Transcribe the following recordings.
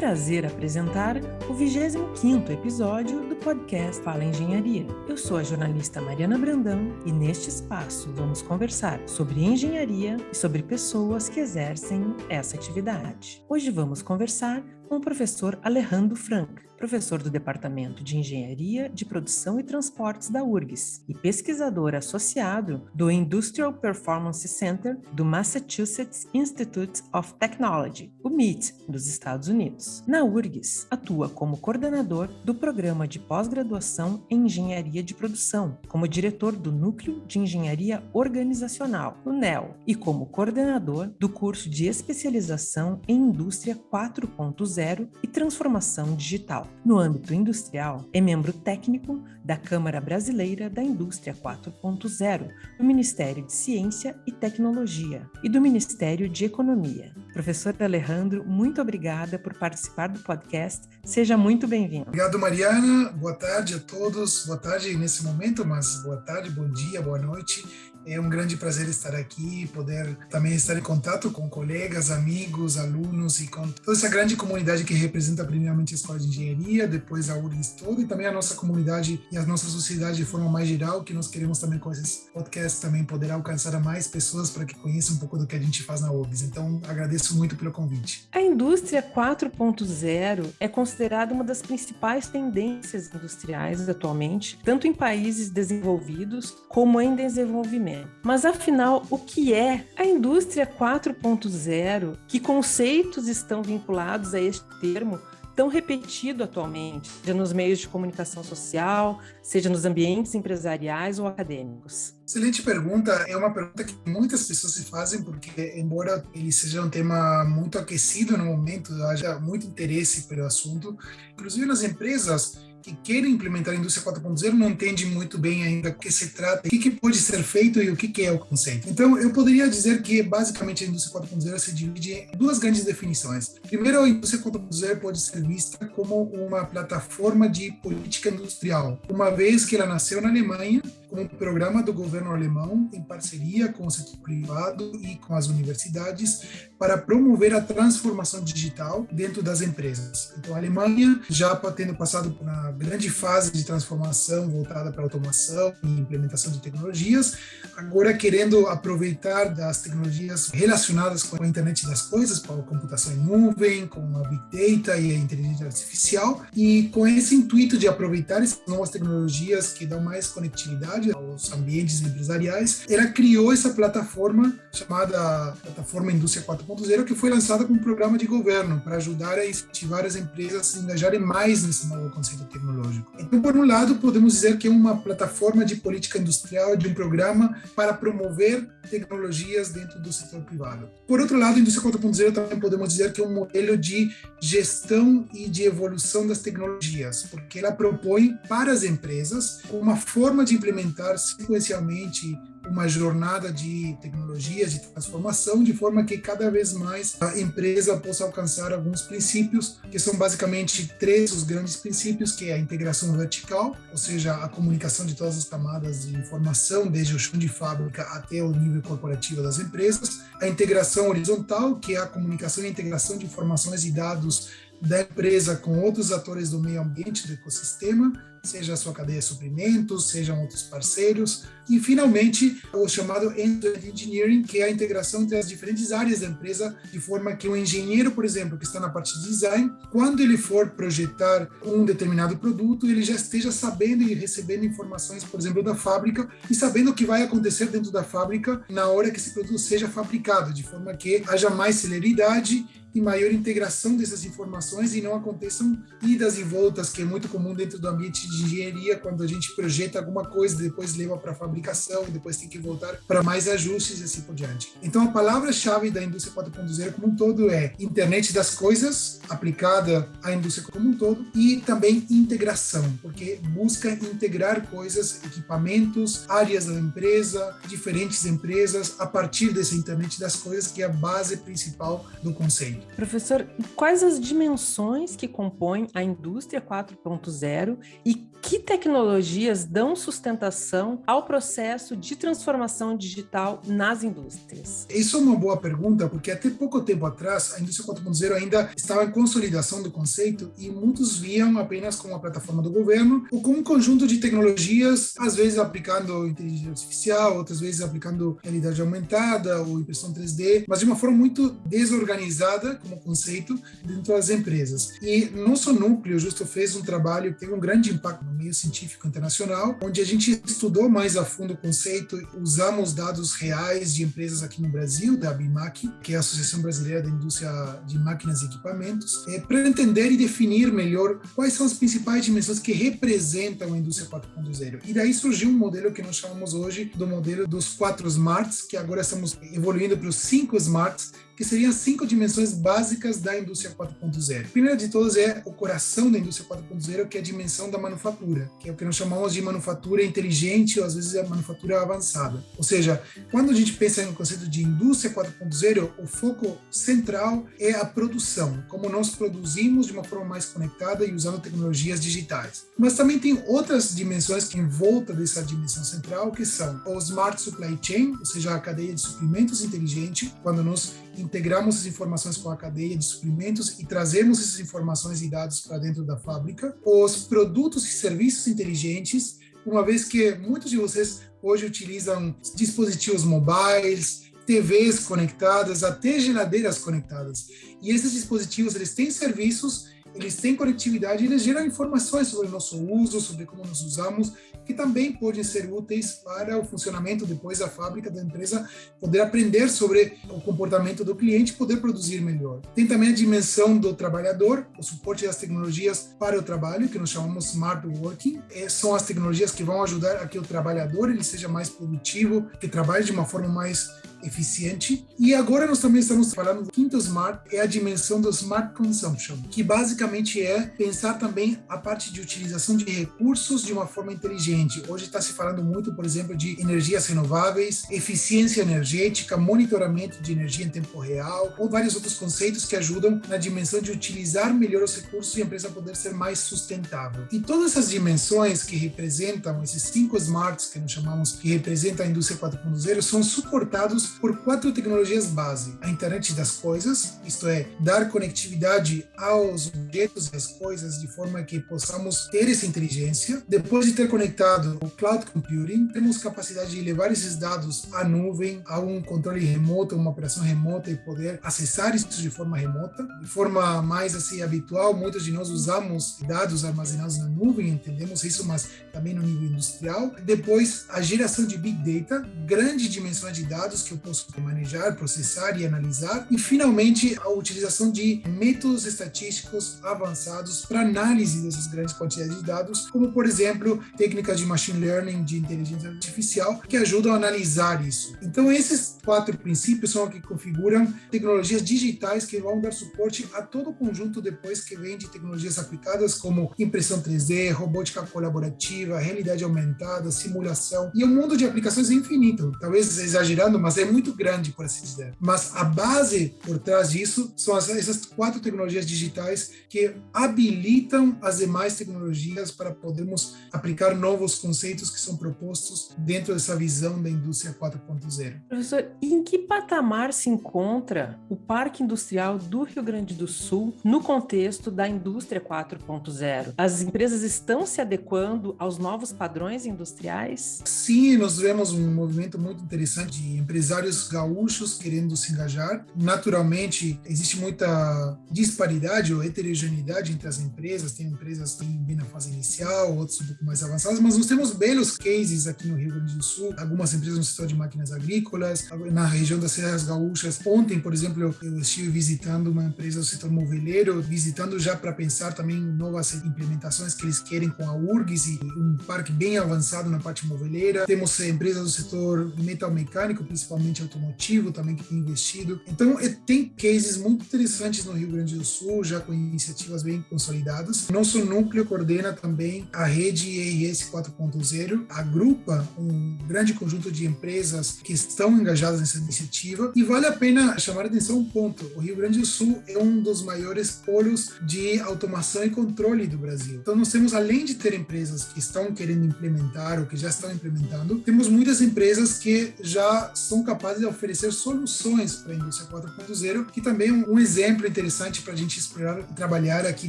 prazer apresentar o 25º episódio do podcast Fala Engenharia. Eu sou a jornalista Mariana Brandão e neste espaço vamos conversar sobre engenharia e sobre pessoas que exercem essa atividade. Hoje vamos conversar com o professor Alejandro Frank, professor do Departamento de Engenharia de Produção e Transportes da URGS e pesquisador associado do Industrial Performance Center do Massachusetts Institute of Technology, o MIT, dos Estados Unidos. Na URGS, atua como coordenador do programa de pós-graduação em Engenharia de Produção, como diretor do Núcleo de Engenharia Organizacional, o NEL, e como coordenador do curso de especialização em Indústria 4.0 e Transformação Digital. No âmbito industrial, é membro técnico da Câmara Brasileira da Indústria 4.0, do Ministério de Ciência e Tecnologia e do Ministério de Economia. Professor Alejandro, muito obrigada por participar do podcast. Seja muito bem-vindo. Obrigado, Mariana. Boa tarde a todos. Boa tarde nesse momento, mas boa tarde, bom dia, boa noite. É um grande prazer estar aqui, poder também estar em contato com colegas, amigos, alunos e com toda essa grande comunidade que representa primeiramente a Escola de Engenharia, depois a URGS toda e também a nossa comunidade e a nossa sociedade de forma mais geral, que nós queremos também com esses podcasts também poder alcançar mais pessoas para que conheçam um pouco do que a gente faz na URGS. Então, agradeço muito pelo convite. A indústria 4.0 é considerada uma das principais tendências industriais atualmente, tanto em países desenvolvidos como em desenvolvimento mas afinal, o que é a indústria 4.0? Que conceitos estão vinculados a este termo tão repetido atualmente, seja nos meios de comunicação social, seja nos ambientes empresariais ou acadêmicos? Excelente pergunta. É uma pergunta que muitas pessoas se fazem, porque, embora ele seja um tema muito aquecido no momento, haja muito interesse pelo assunto, inclusive nas empresas que querem implementar a indústria 4.0 não entende muito bem ainda o que se trata, o que, que pode ser feito e o que, que é o conceito. Então, eu poderia dizer que, basicamente, a indústria 4.0 se divide em duas grandes definições. Primeiro, a indústria 4.0 pode ser vista como uma plataforma de política industrial, uma vez que ela nasceu na Alemanha com um programa do governo alemão em parceria com o setor privado e com as universidades para promover a transformação digital dentro das empresas. Então, a Alemanha, já tendo passado por uma grande fase de transformação voltada para automação e implementação de tecnologias, agora querendo aproveitar das tecnologias relacionadas com a internet das coisas, para a computação em nuvem, com a big data e a inteligência artificial, e com esse intuito de aproveitar essas novas tecnologias que dão mais conectividade aos ambientes empresariais, ela criou essa plataforma chamada Plataforma Indústria 4.0, que foi lançada como programa de governo para ajudar a incentivar as empresas a se engajarem mais nesse novo conceito tecnológico. Então, por um lado, podemos dizer que é uma plataforma de política industrial, de um programa para promover tecnologias dentro do setor privado. Por outro lado, a indústria 4.0 também podemos dizer que é um modelo de gestão e de evolução das tecnologias, porque ela propõe para as empresas uma forma de implementar implementar sequencialmente uma jornada de tecnologias, de transformação, de forma que cada vez mais a empresa possa alcançar alguns princípios, que são basicamente três os grandes princípios, que é a integração vertical, ou seja, a comunicação de todas as camadas de informação, desde o chão de fábrica até o nível corporativo das empresas, a integração horizontal, que é a comunicação e integração de informações e dados da empresa com outros atores do meio ambiente, do ecossistema, seja a sua cadeia de suprimentos, sejam outros parceiros, e finalmente o chamado end-to-end engineering, que é a integração entre as diferentes áreas da empresa, de forma que um engenheiro, por exemplo, que está na parte de design, quando ele for projetar um determinado produto, ele já esteja sabendo e recebendo informações, por exemplo, da fábrica e sabendo o que vai acontecer dentro da fábrica na hora que esse produto seja fabricado, de forma que haja mais celeridade e maior integração dessas informações e não aconteçam idas e voltas, que é muito comum dentro do ambiente de engenharia, quando a gente projeta alguma coisa, depois leva para fabricação, depois tem que voltar para mais ajustes e assim por diante. Então, a palavra-chave da indústria 4.0 como um todo é internet das coisas, aplicada à indústria como um todo, e também integração, porque busca integrar coisas, equipamentos, áreas da empresa, diferentes empresas, a partir dessa internet das coisas, que é a base principal do conceito. Professor, quais as dimensões que compõem a indústria 4.0 e que tecnologias dão sustentação ao processo de transformação digital nas indústrias? Isso é uma boa pergunta, porque até pouco tempo atrás a indústria 4.0 ainda estava em consolidação do conceito e muitos viam apenas como uma plataforma do governo ou como um conjunto de tecnologias, às vezes aplicando inteligência artificial, outras vezes aplicando realidade aumentada ou impressão 3D, mas de uma forma muito desorganizada como conceito dentro das empresas. E nosso núcleo justo fez um trabalho que teve um grande impacto no meio científico internacional, onde a gente estudou mais a fundo o conceito, usamos dados reais de empresas aqui no Brasil, da ABIMAC, que é a Associação Brasileira da Indústria de Máquinas e Equipamentos, é, para entender e definir melhor quais são as principais dimensões que representam a indústria 4.0. E daí surgiu um modelo que nós chamamos hoje do modelo dos quatro smarts, que agora estamos evoluindo para os cinco smarts, que seriam cinco dimensões básicas da indústria 4.0. A primeira de todas é o coração da indústria 4.0, que é a dimensão da manufatura, que é o que nós chamamos de manufatura inteligente ou às vezes a manufatura avançada. Ou seja, quando a gente pensa no conceito de indústria 4.0, o foco central é a produção, como nós produzimos de uma forma mais conectada e usando tecnologias digitais. Mas também tem outras dimensões que em volta dessa dimensão central, que são o smart supply chain, ou seja, a cadeia de suprimentos inteligente, quando nós integramos as informações com a cadeia de suprimentos e trazemos essas informações e dados para dentro da fábrica. Os produtos e serviços inteligentes, uma vez que muitos de vocês hoje utilizam dispositivos mobiles, TVs conectadas, até geladeiras conectadas. E esses dispositivos, eles têm serviços eles têm conectividade, eles geram informações sobre o nosso uso, sobre como nós usamos, que também podem ser úteis para o funcionamento depois da fábrica da empresa, poder aprender sobre o comportamento do cliente poder produzir melhor. Tem também a dimensão do trabalhador, o suporte das tecnologias para o trabalho, que nós chamamos smart working. E são as tecnologias que vão ajudar a que o trabalhador ele seja mais produtivo, que trabalhe de uma forma mais eficiente. E agora nós também estamos falando do quinto smart, é a dimensão do smart consumption, que basicamente é pensar também a parte de utilização de recursos de uma forma inteligente. Hoje está se falando muito, por exemplo, de energias renováveis, eficiência energética, monitoramento de energia em tempo real, ou vários outros conceitos que ajudam na dimensão de utilizar melhor os recursos e a empresa poder ser mais sustentável. E todas essas dimensões que representam esses cinco smarts que nós chamamos que representam a indústria 4.0 são suportados por quatro tecnologias base: a internet das coisas, isto é, dar conectividade aos objetos e às coisas de forma que possamos ter essa inteligência. Depois de ter conectado o cloud computing, temos capacidade de levar esses dados à nuvem, a um controle remoto, uma operação remota e poder acessar isso de forma remota. De forma mais assim habitual, muitos de nós usamos dados armazenados na nuvem, entendemos isso, mas também no nível industrial. Depois, a geração de big data, grande dimensão de dados que eu posso manejar, processar e analisar. E, finalmente, a utilização de métodos estatísticos avançados para análise dessas grandes quantidades de dados, como, por exemplo, técnicas de machine learning, de inteligência artificial, que ajudam a analisar isso. Então, esses quatro princípios são os que configuram tecnologias digitais que vão dar suporte a todo o conjunto depois que vem de tecnologias aplicadas como impressão 3D, robótica colaborativa, realidade aumentada, simulação e um mundo de aplicações infinito. Talvez exagerando, mas é muito grande, por assim dizer. Mas a base por trás disso são essas quatro tecnologias digitais que habilitam as demais tecnologias para podermos aplicar novos conceitos que são propostos dentro dessa visão da indústria 4.0. Professor, em que patamar se encontra o Parque Industrial do Rio Grande do Sul no contexto da indústria 4.0? As empresas estão se adequando aos novos padrões industriais? Sim, nós vemos um movimento muito interessante de empresários gaúchos querendo se engajar. Naturalmente, existe muita disparidade ou heterogeneidade entre as empresas. Tem empresas que bem na fase inicial, outras um pouco mais avançadas, mas nós temos belos cases aqui no Rio Grande do Sul. Algumas empresas no setor de máquinas agrícolas, na região das Serras Gaúchas. Ontem, por exemplo, eu estive visitando uma empresa do setor moveleiro, visitando já para pensar também novas implementações que eles querem com a URGS e um parque bem avançado na parte moveleira. Temos empresas do setor metal mecânico, principalmente automotivo também que tem investido. Então, é, tem cases muito interessantes no Rio Grande do Sul, já com iniciativas bem consolidadas. Nosso núcleo coordena também a rede EIS 4.0, agrupa um grande conjunto de empresas que estão engajadas nessa iniciativa e vale a pena chamar a atenção um ponto. O Rio Grande do Sul é um dos maiores polos de automação e controle do Brasil. Então, nós temos, além de ter empresas que estão querendo implementar ou que já estão implementando, temos muitas empresas que já são capazes de oferecer soluções para a indústria 4.0, que também é um exemplo interessante para a gente explorar e trabalhar aqui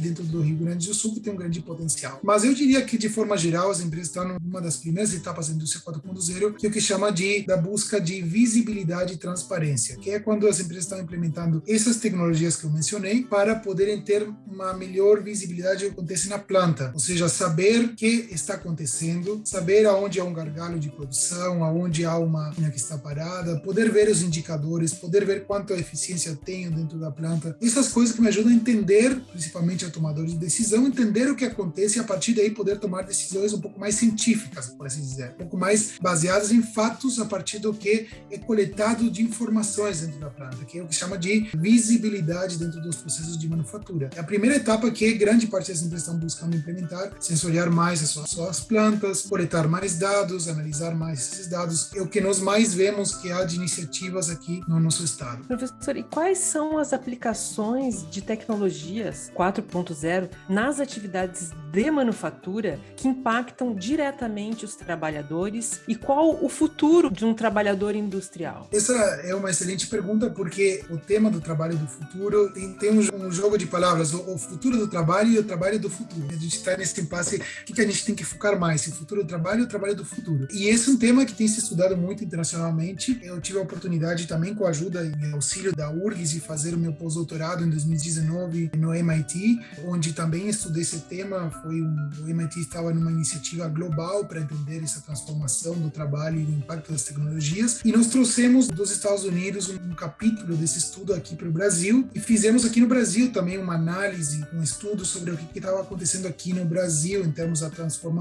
dentro do Rio Grande do Sul, que tem um grande potencial. Mas eu diria que, de forma geral, as empresas estão numa das primeiras etapas da indústria 4.0, que é o que chama de da busca de visibilidade e transparência, que é quando as empresas estão implementando essas tecnologias que eu mencionei para poderem ter uma melhor visibilidade do que acontece na planta, ou seja, saber que está acontecendo, saber aonde há um gargalo de produção, aonde há uma linha que está parada, poder ver os indicadores, poder ver quanto a eficiência tenho dentro da planta. Essas coisas que me ajudam a entender, principalmente o tomador de decisão, entender o que acontece e a partir daí poder tomar decisões um pouco mais científicas, por assim dizer, um pouco mais baseadas em fatos a partir do que é coletado de informações dentro da planta, que é o que chama de visibilidade dentro dos processos de manufatura. É a primeira etapa que grande parte das empresas estão buscando implementar, sensoriar mais as suas plantas, coletar mais dados, analisar mais esses dados, é o que nós mais vemos que há de iniciativas aqui no nosso estado. Professor, e quais são as aplicações de tecnologias 4.0 nas atividades de manufatura que impactam diretamente os trabalhadores e qual o futuro de um trabalhador industrial? Essa é uma excelente pergunta porque o tema do trabalho do futuro tem, tem um, um, jogo de palavras, o, o, futuro do trabalho e o trabalho do futuro. A gente está nesse impasse, o que, que a gente tem que focar mais, o futuro do trabalho ou o trabalho do futuro. E esse é um tema que tem se estudado muito internacionalmente. Eu tive a oportunidade também com a ajuda e auxílio da URGS de fazer o meu pós-doutorado em 2019 no MIT, onde também estudei esse tema. Foi um, o MIT estava numa iniciativa global para entender essa transformação do trabalho e o impacto das tecnologias. E nós trouxemos dos Estados Unidos um, um capítulo desse estudo aqui para o Brasil e fizemos aqui no Brasil também uma análise, um estudo sobre o que estava acontecendo aqui no Brasil em termos da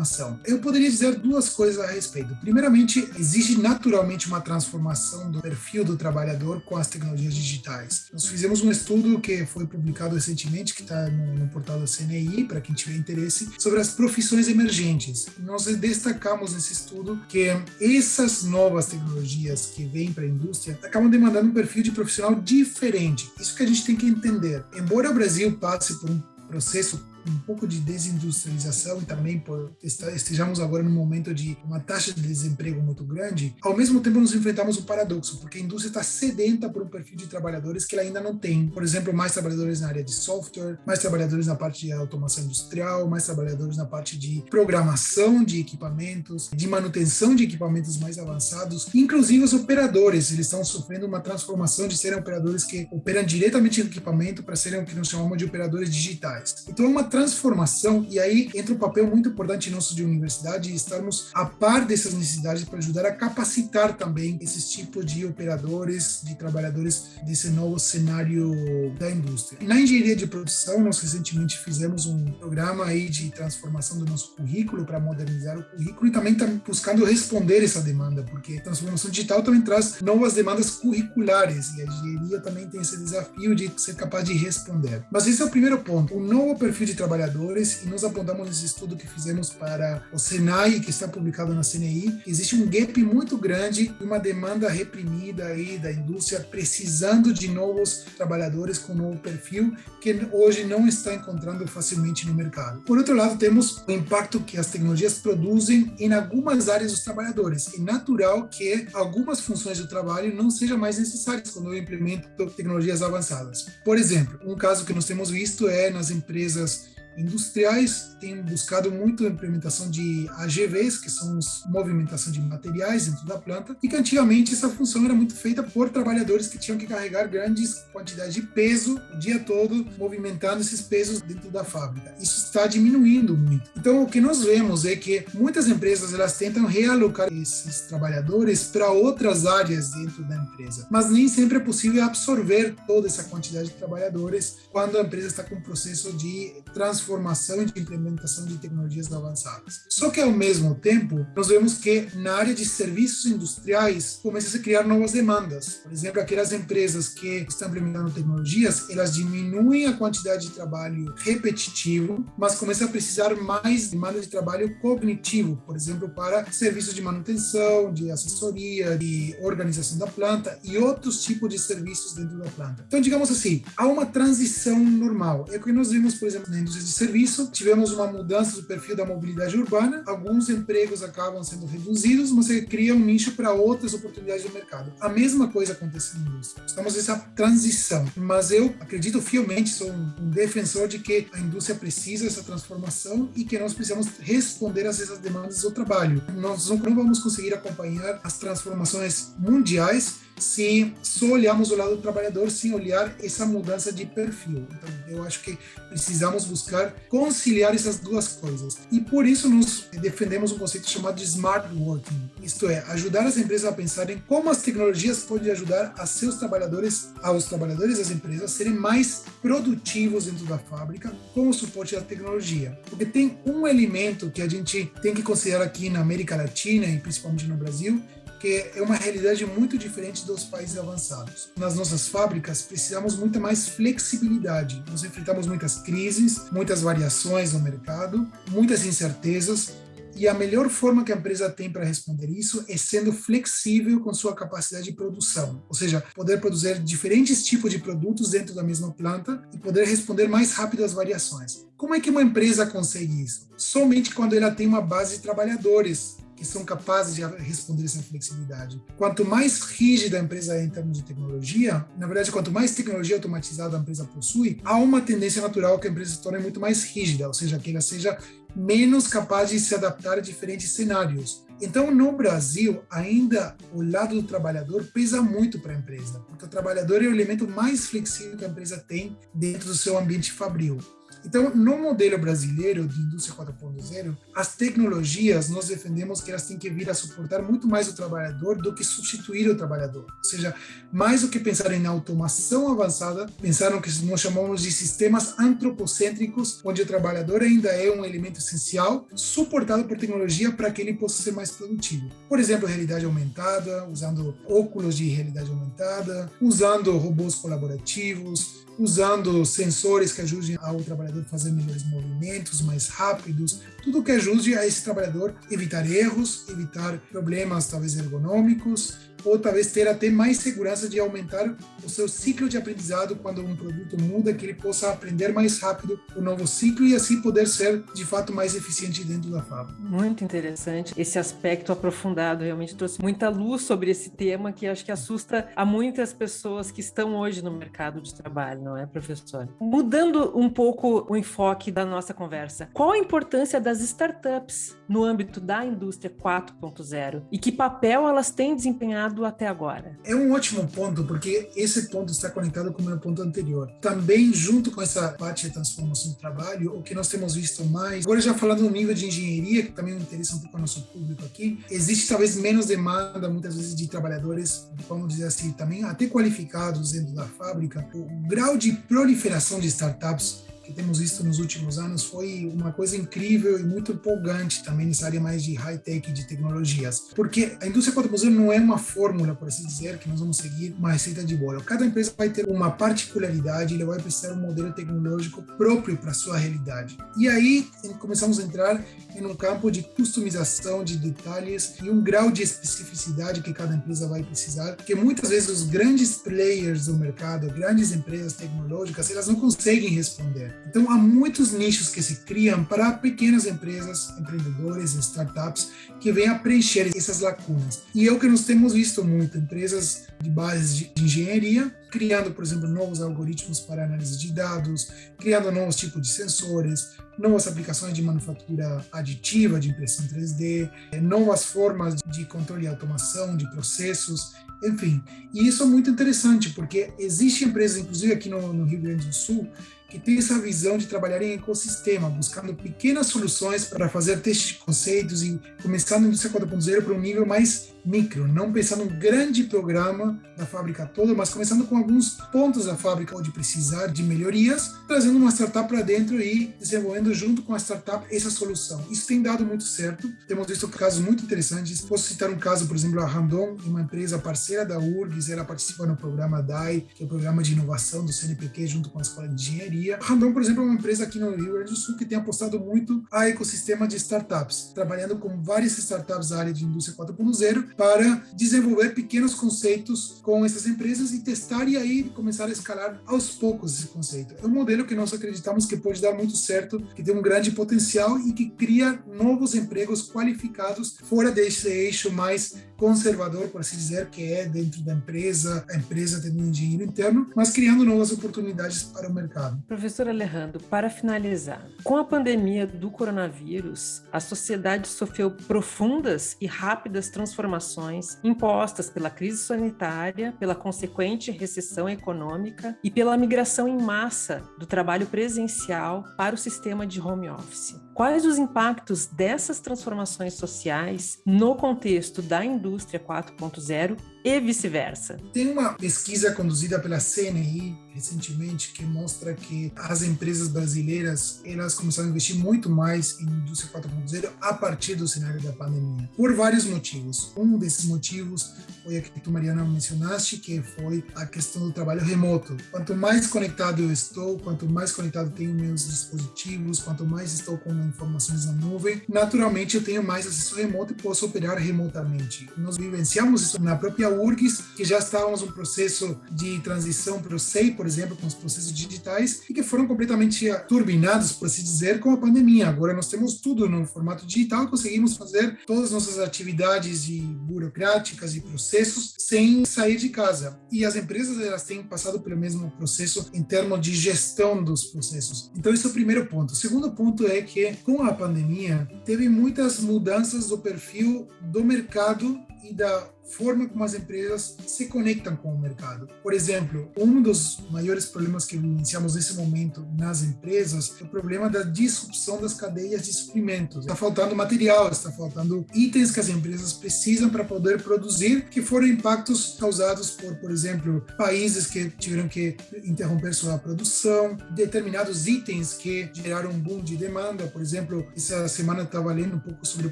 transformação. Eu poderia dizer duas coisas a respeito. Primeiramente, existe naturalmente uma transformação do perfil do trabalhador com as tecnologias digitais. Nós fizemos um estudo que foi publicado recentemente, que está no, no, portal da CNI, para quem tiver interesse, sobre as profissões emergentes. Nós destacamos nesse estudo que essas novas tecnologias que vêm para a indústria acabam demandando um perfil de profissional diferente. Isso que a gente tem que entender. Embora o Brasil passe por um processo um pouco de desindustrialização e também por estejamos agora num momento de uma taxa de desemprego muito grande, ao mesmo tempo nos enfrentamos um paradoxo, porque a indústria está sedenta por um perfil de trabalhadores que ela ainda não tem. Por exemplo, mais trabalhadores na área de software, mais trabalhadores na parte de automação industrial, mais trabalhadores na parte de programação de equipamentos, de manutenção de equipamentos mais avançados, inclusive os operadores, eles estão sofrendo uma transformação de serem operadores que operam diretamente no equipamento para serem o que nós chamamos de operadores digitais. Então, é uma transformação, e aí entra um papel muito importante nosso de universidade, estarmos a par dessas necessidades para ajudar a capacitar também esses tipos de operadores, de trabalhadores desse novo cenário da indústria. Na engenharia de produção, nós recentemente fizemos um programa aí de transformação do nosso currículo para modernizar o currículo e também estamos buscando responder essa demanda, porque a transformação digital também traz novas demandas curriculares e a engenharia também tem esse desafio de ser capaz de responder. Mas esse é o primeiro ponto. O novo perfil de trabalhadores e nós apontamos nesse estudo que fizemos para o Senai, que está publicado na CNI, existe um gap muito grande e uma demanda reprimida aí da indústria precisando de novos trabalhadores com novo perfil que hoje não está encontrando facilmente no mercado. Por outro lado, temos o impacto que as tecnologias produzem em algumas áreas dos trabalhadores. É natural que algumas funções do trabalho não sejam mais necessárias quando eu implemento tecnologias avançadas. Por exemplo, um caso que nós temos visto é nas empresas industriais têm buscado muito a implementação de AGVs, que são os movimentação de materiais dentro da planta, e que antigamente essa função era muito feita por trabalhadores que tinham que carregar grandes quantidades de peso o dia todo, movimentando esses pesos dentro da fábrica. Isso está diminuindo muito. Então, o que nós vemos é que muitas empresas elas tentam realocar esses trabalhadores para outras áreas dentro da empresa, mas nem sempre é possível absorver toda essa quantidade de trabalhadores quando a empresa está com um processo de transformação transformação e de implementação de tecnologias avançadas. Só que, ao mesmo tempo, nós vemos que na área de serviços industriais começam a se criar novas demandas. Por exemplo, aquelas empresas que estão implementando tecnologias, elas diminuem a quantidade de trabalho repetitivo, mas começam a precisar mais demanda de trabalho cognitivo, por exemplo, para serviços de manutenção, de assessoria, de organização da planta e outros tipos de serviços dentro da planta. Então, digamos assim, há uma transição normal. É o que nós vimos, por exemplo, na indústria de serviço, tivemos uma mudança do perfil da mobilidade urbana, alguns empregos acabam sendo reduzidos, mas você cria um nicho para outras oportunidades do mercado. A mesma coisa acontece na indústria. Estamos nessa transição, mas eu acredito fielmente, sou um defensor de que a indústria precisa dessa transformação e que nós precisamos responder a essas demandas do trabalho. Nós não vamos conseguir acompanhar as transformações mundiais se só olharmos o lado do trabalhador sem olhar essa mudança de perfil. Então, eu acho que precisamos buscar conciliar essas duas coisas. E por isso nós defendemos um conceito chamado de smart working, isto é, ajudar as empresas a pensarem como as tecnologias podem ajudar a seus trabalhadores, aos trabalhadores das empresas a serem mais produtivos dentro da fábrica com o suporte da tecnologia. Porque tem um elemento que a gente tem que considerar aqui na América Latina e principalmente no Brasil, que é uma realidade muito diferente dos países avançados. Nas nossas fábricas, precisamos muito mais flexibilidade. Nós enfrentamos muitas crises, muitas variações no mercado, muitas incertezas, e a melhor forma que a empresa tem para responder isso é sendo flexível com sua capacidade de produção, ou seja, poder produzir diferentes tipos de produtos dentro da mesma planta e poder responder mais rápido às variações. Como é que uma empresa consegue isso? Somente quando ela tem uma base de trabalhadores que são capazes de responder essa flexibilidade. Quanto mais rígida a empresa é em termos de tecnologia, na verdade, quanto mais tecnologia automatizada a empresa possui, há uma tendência natural que a empresa se torne muito mais rígida, ou seja, que ela seja menos capaz de se adaptar a diferentes cenários. Então, no Brasil, ainda o lado do trabalhador pesa muito para a empresa, porque o trabalhador é o elemento mais flexível que a empresa tem dentro do seu ambiente fabril. Então, no modelo brasileiro de indústria 4.0, as tecnologias nós defendemos que elas têm que vir a suportar muito mais o trabalhador do que substituir o trabalhador. Ou seja, mais do que pensar em automação avançada, pensar no que nós chamamos de sistemas antropocêntricos, onde o trabalhador ainda é um elemento essencial, suportado por tecnologia para que ele possa ser mais produtivo. Por exemplo, realidade aumentada, usando óculos de realidade aumentada, usando robôs colaborativos, usando sensores que ajudem ao trabalhador a fazer melhores movimentos, mais rápidos, tudo que ajude a esse trabalhador evitar erros, evitar problemas talvez ergonômicos, ou talvez ter até mais segurança de aumentar o seu ciclo de aprendizado quando um produto muda, que ele possa aprender mais rápido o novo ciclo e assim poder ser de fato mais eficiente dentro da fábrica. Muito interessante. Esse aspecto aprofundado realmente trouxe muita luz sobre esse tema que acho que assusta a muitas pessoas que estão hoje no mercado de trabalho, não é, professor? Mudando um pouco o enfoque da nossa conversa, qual a importância das startups no âmbito da indústria 4.0 e que papel elas têm desempenhado até agora? É um ótimo ponto, porque esse ponto está conectado com o meu ponto anterior. Também, junto com essa parte de transformação do trabalho, o que nós temos visto mais, agora já falando no nível de engenharia, que também interessa um pouco ao nosso público aqui, existe talvez menos demanda, muitas vezes, de trabalhadores, vamos dizer assim, também até qualificados dentro da fábrica. O grau de proliferação de startups que temos visto nos últimos anos foi uma coisa incrível e muito empolgante também nessa área mais de high-tech, de tecnologias. Porque a indústria 4.0 não é uma fórmula, por assim dizer, que nós vamos seguir uma receita de bolo. Cada empresa vai ter uma particularidade, ele vai precisar um modelo tecnológico próprio para sua realidade. E aí começamos a entrar em um campo de customização de detalhes e um grau de especificidade que cada empresa vai precisar, que muitas vezes os grandes players do mercado, grandes empresas tecnológicas, elas não conseguem responder. Então, há muitos nichos que se criam para pequenas empresas, empreendedores, startups, que vêm a preencher essas lacunas. E é o que nós temos visto muito, empresas de bases de engenharia, criando, por exemplo, novos algoritmos para análise de dados, criando novos tipos de sensores, novas aplicações de manufatura aditiva, de impressão 3D, novas formas de controle e automação de processos, enfim. E isso é muito interessante, porque existem empresas, inclusive aqui no, no Rio Grande do Sul, que tem essa visão de trabalhar em ecossistema, buscando pequenas soluções para fazer testes de conceitos e começar na indústria 4.0 para um nível mais micro, não pensando num grande programa da fábrica toda, mas começando com alguns pontos da fábrica onde precisar de melhorias, trazendo uma startup para dentro e desenvolvendo junto com a startup essa solução. Isso tem dado muito certo. Temos visto casos muito interessantes. Posso citar um caso, por exemplo, a Randon, uma empresa parceira da URGS, ela participa no programa DAI, que é o programa de inovação do CNPq junto com a Escola de Engenharia. A Randon, por exemplo, é uma empresa aqui no Rio Grande do Sul que tem apostado muito a ecossistema de startups, trabalhando com várias startups da área de indústria 4.0 para desenvolver pequenos conceitos com essas empresas e testar e aí começar a escalar aos poucos esse conceito. É um modelo que nós acreditamos que pode dar muito certo, que tem um grande potencial e que cria novos empregos qualificados fora desse eixo mais conservador, por assim dizer, que é dentro da empresa, a empresa tendo um engenheiro interno, mas criando novas oportunidades para o mercado. Professor Alejandro, para finalizar, com a pandemia do coronavírus, a sociedade sofreu profundas e rápidas transformações impostas pela crise sanitária, pela consequente recessão econômica e pela migração em massa do trabalho presencial para o sistema de home office. Quais os impactos dessas transformações sociais no contexto da indústria 4.0 e vice-versa? Tem uma pesquisa conduzida pela CNI recentemente que mostra que as empresas brasileiras elas começaram a investir muito mais em indústria 4.0 a partir do cenário da pandemia, por vários motivos. Um desses motivos foi a que tu, Mariana, mencionaste, que foi a questão do trabalho remoto. Quanto mais conectado eu estou, quanto mais conectado tenho meus dispositivos, quanto mais estou com informações na nuvem, naturalmente eu tenho mais acesso remoto e posso operar remotamente. Nós vivenciamos isso na própria URGS, que já estávamos um processo de transição para o SEI, por exemplo, com os processos digitais, e que foram completamente turbinados, por assim dizer, com a pandemia. Agora nós temos tudo no formato digital, conseguimos fazer todas as nossas atividades de burocráticas e processos sem sair de casa. E as empresas elas têm passado pelo mesmo processo em termos de gestão dos processos. Então esse é o primeiro ponto. O segundo ponto é que com a pandemia teve muitas mudanças do perfil do mercado e da forma como as empresas se conectam com o mercado. Por exemplo, um dos maiores problemas que vivenciamos nesse momento nas empresas é o problema da disrupção das cadeias de suprimentos. Está faltando material, está faltando itens que as empresas precisam para poder produzir, que foram impactos causados por, por exemplo, países que tiveram que interromper sua produção, determinados itens que geraram um boom de demanda. Por exemplo, essa semana estava lendo um pouco sobre o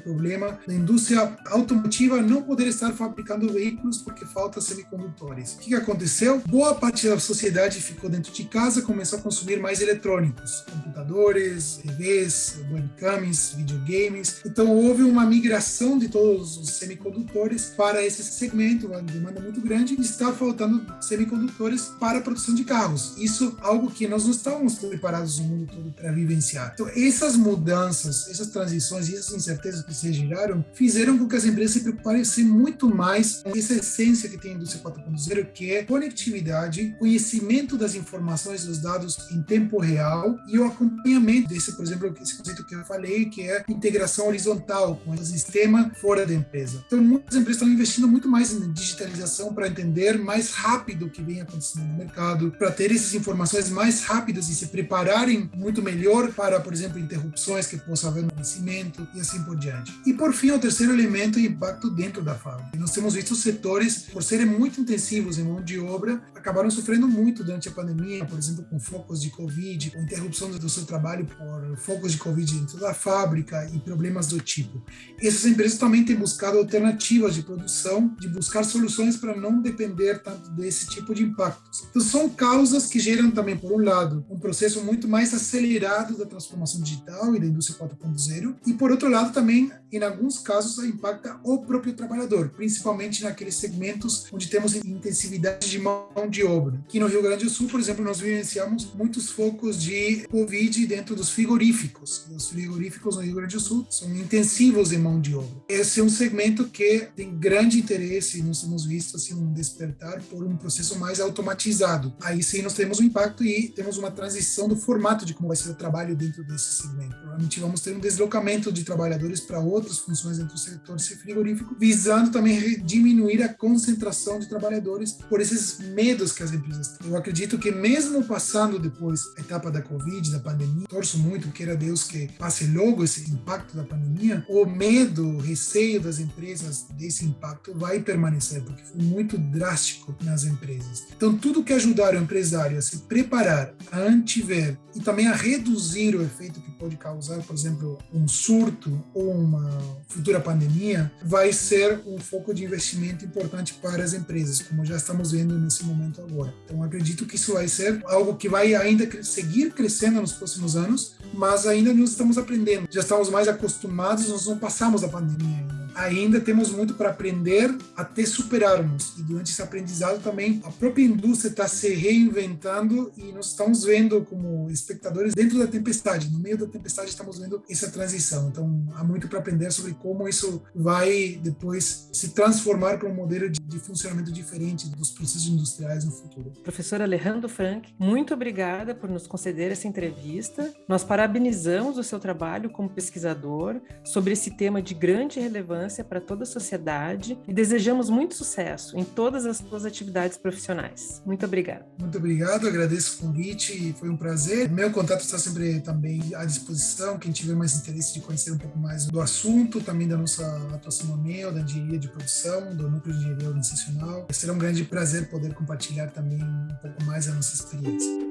problema da indústria automotiva não poder estar fabricando fabricando veículos porque falta semicondutores. O que aconteceu? Boa parte da sociedade ficou dentro de casa, começou a consumir mais eletrônicos, computadores, TVs, webcams, videogames. Então houve uma migração de todos os semicondutores para esse segmento, uma demanda muito grande, e está faltando semicondutores para a produção de carros. Isso é algo que nós não estávamos preparados no mundo todo para vivenciar. Então essas mudanças, essas transições e essas incertezas que se geraram fizeram com que as empresas se preocupassem muito mais mais essa essência que tem a indústria 4.0, que é conectividade, conhecimento das informações, dos dados em tempo real e o acompanhamento desse, por exemplo, esse conceito que eu falei, que é integração horizontal com o sistema fora da empresa. Então, muitas empresas estão investindo muito mais em digitalização para entender mais rápido o que vem acontecendo no mercado, para ter essas informações mais rápidas e se prepararem muito melhor para, por exemplo, interrupções que possa haver no conhecimento e assim por diante. E por fim, o terceiro elemento é impacto dentro da fábrica. Nós temos visto setores, por serem muito intensivos em mão de obra, acabaram sofrendo muito durante a pandemia, por exemplo, com focos de Covid, com interrupção do seu trabalho por focos de Covid dentro da fábrica e problemas do tipo. Essas empresas também têm buscado alternativas de produção, de buscar soluções para não depender tanto desse tipo de impactos. Então, são causas que geram também, por um lado, um processo muito mais acelerado da transformação digital e da indústria 4.0, e por outro lado, também, em alguns casos, impacta o próprio trabalhador, principalmente naqueles segmentos onde temos intensividade de mão de obra. Aqui no Rio Grande do Sul, por exemplo, nós vivenciamos muitos focos de Covid dentro dos frigoríficos. Os frigoríficos no Rio Grande do Sul são intensivos em mão de obra. Esse é um segmento que tem grande interesse, nós temos visto assim, um despertar por um processo mais automatizado. Aí sim nós temos um impacto e temos uma transição do formato de como vai ser o trabalho dentro desse segmento. Provavelmente vamos ter um deslocamento de trabalhadores para outras funções dentro do setor frigorífico, visando também diminuir a concentração de trabalhadores por esses medos que as empresas têm. Eu acredito que mesmo passando depois a etapa da Covid, da pandemia, torço muito, queira Deus que passe logo esse impacto da pandemia, o medo, o receio das empresas desse impacto vai permanecer, porque foi muito drástico nas empresas. Então, tudo que ajudar o empresário a se preparar, a antever e também a reduzir o efeito que pode causar, por exemplo, um surto ou uma futura pandemia, vai ser um foco de investimento importante para as empresas, como já estamos vendo nesse momento agora. Então, acredito que isso vai ser algo que vai ainda seguir crescendo nos próximos anos, mas ainda nós estamos aprendendo. Já estamos mais acostumados, nós não passamos da pandemia ainda ainda temos muito para aprender até superarmos. E durante esse aprendizado também a própria indústria está se reinventando e nós estamos vendo como espectadores dentro da tempestade, no meio da tempestade estamos vendo essa transição. Então há muito para aprender sobre como isso vai depois se transformar para um modelo de, de funcionamento diferente dos processos industriais no futuro. Professor Alejandro Frank, muito obrigada por nos conceder essa entrevista. Nós parabenizamos o seu trabalho como pesquisador sobre esse tema de grande relevância para toda a sociedade e desejamos muito sucesso em todas as suas atividades profissionais. Muito obrigada. Muito obrigado, agradeço o convite foi um prazer. Meu contato está sempre também à disposição. Quem tiver mais interesse de conhecer um pouco mais do assunto, também da nossa atuação no MEO, da engenharia de produção, do núcleo de engenharia organizacional, será um grande prazer poder compartilhar também um pouco mais a nossa experiência.